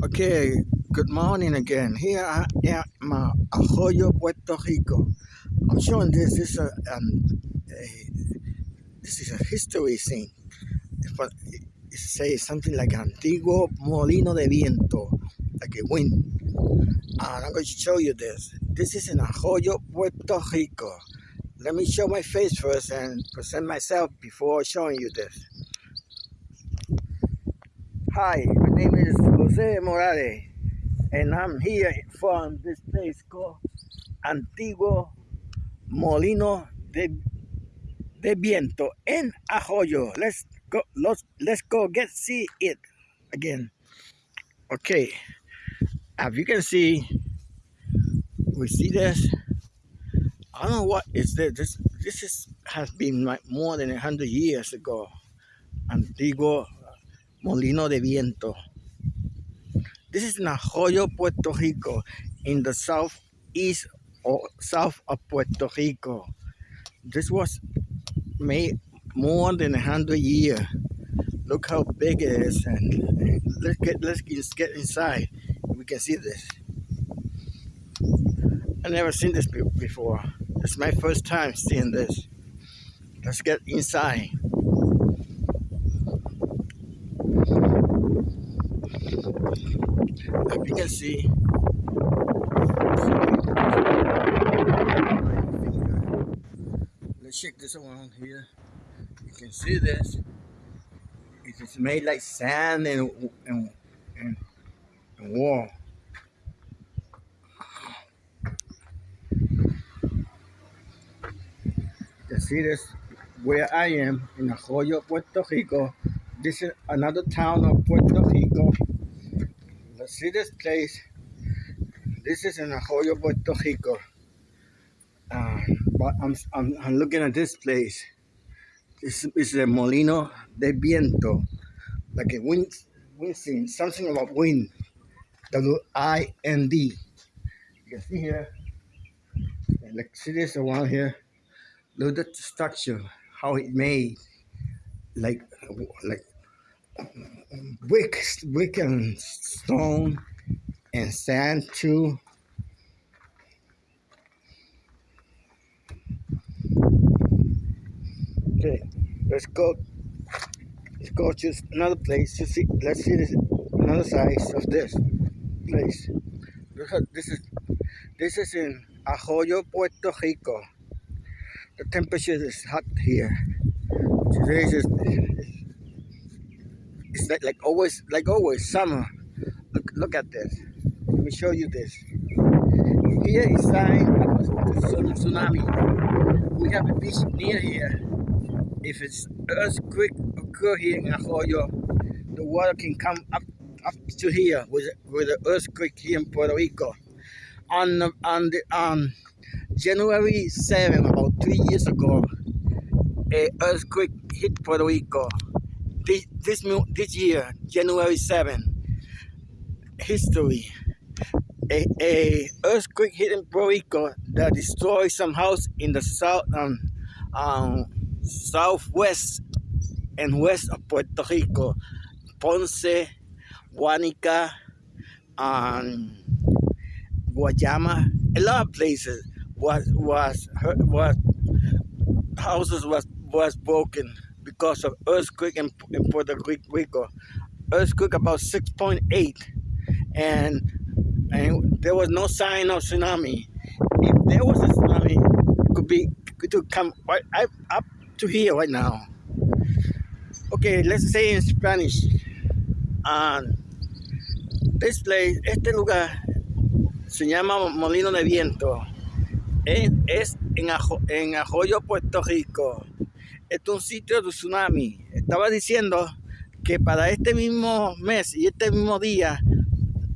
Okay, good morning again. Here I am at Arroyo, Puerto Rico. I'm showing this. This is a, um, a this is a history. But it says something like Antiguo Molino de Viento, like a wind. And I'm going to show you this. This is in Arroyo, Puerto Rico. Let me show my face first and present myself before showing you this. Hi, my name is Jose Morales, and I'm here from this place called Antiguo Molino de, de Viento in Arroyo. Let's go. Let's let's go get see it again. Okay, as you can see, we see this. I don't know what is this. This this is has been like more than a hundred years ago. Antiguo Molino de Viento. This is in Arroyo, Puerto Rico, in the southeast or south of Puerto Rico. This was made more than a hundred years. Look how big it is, and let's get let's get inside. We can see this. I never seen this before. It's my first time seeing this. Let's get inside. As you can see, let's check this around here. You can see this. It is made like sand and and, and, and wall. You see this where I am in Arroyo, Puerto Rico. This is another town of Puerto Rico. See this place. This is in Arroyo, Puerto Rico. Uh, but I'm, I'm, I'm looking at this place. This is the Molino de Viento, like a wind, wind scene, something about wind. W-I-N-D. You can see here, like see this around here. Look at the structure, how it made, like like brick, brick and stone and sand too. Okay, let's go. Let's go to another place to see. Let's see this another size of this place. This is this is in Arroyo, Puerto Rico. The temperature is hot here. Today is it's like, like always, like always, summer. Look, look at this. Let me show you this. Here is sign of tsunami. We have a beach near here. If it's earthquake occur here in Arroyo, the water can come up up to here with with the earthquake here in Puerto Rico. On on the on January 7, about three years ago, a earthquake hit Puerto Rico this this this year, January 7, history. A, a earthquake hit in Puerto Rico that destroyed some house in the south um, um, southwest and west of Puerto Rico, Ponce, Guanica, um, Guayama, a lot of places was was was houses was was broken because of earthquake in, in Puerto Rico. Earthquake about 6.8 and and there was no sign of tsunami. If there was a tsunami, it could be it could come right up to here right now. Okay, let's say in Spanish. Um, this place, este lugar se llama Molino de Viento. Es, es en, Ajo, en Arroyo, Puerto Rico. Es un sitio de tsunami. Estaba diciendo que para este mismo mes y este mismo día,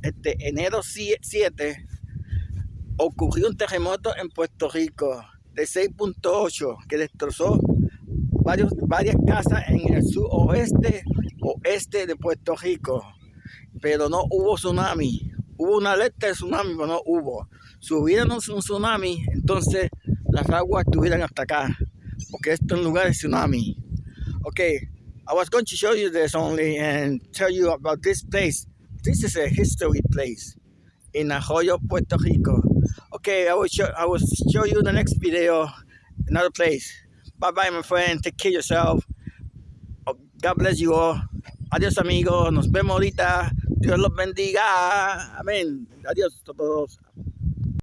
este enero 7, ocurrió un terremoto en Puerto Rico de 6.8 que destrozó varios, varias casas en el suroeste oeste de Puerto Rico. Pero no hubo tsunami. Hubo una alerta de tsunami, pero no hubo. Si hubiera un tsunami, entonces las aguas estuvieran hasta acá. Porque esto es lugar de tsunami. Okay, I was going to show you this only and tell you about this place this is a history place in Arroyo, Puerto Rico. Okay, I will show I will show you the next video, another place. Bye bye, my friend. Take care of yourself. Oh, God bless you all. Adiós, amigos. Nos vemos ahorita. Dios los bendiga. Amén. Adiós a todos.